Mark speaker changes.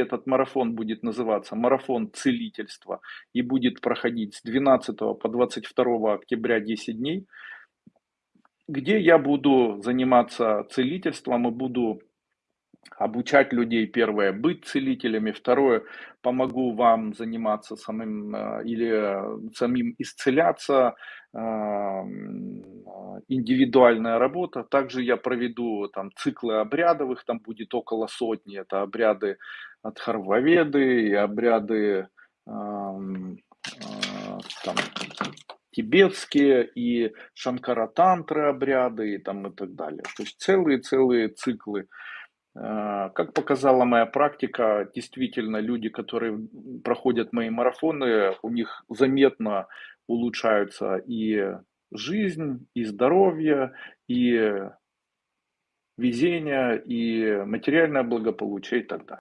Speaker 1: Этот марафон будет называться «Марафон целительства» и будет проходить с 12 по 22 октября 10 дней, где я буду заниматься целительством и буду обучать людей, первое, быть целителями, второе, помогу вам заниматься самим э, или самим исцеляться, э, индивидуальная работа. Также я проведу там циклы обрядовых, там будет около сотни, это обряды от Харваведы и обряды эм, э, там, тибетские и шанкаратантры обряды и там и так далее. То есть целые-целые циклы. Э, как показала моя практика, действительно люди, которые проходят мои марафоны, у них заметно улучшаются и жизнь, и здоровье, и везение, и материальное благополучие и так далее.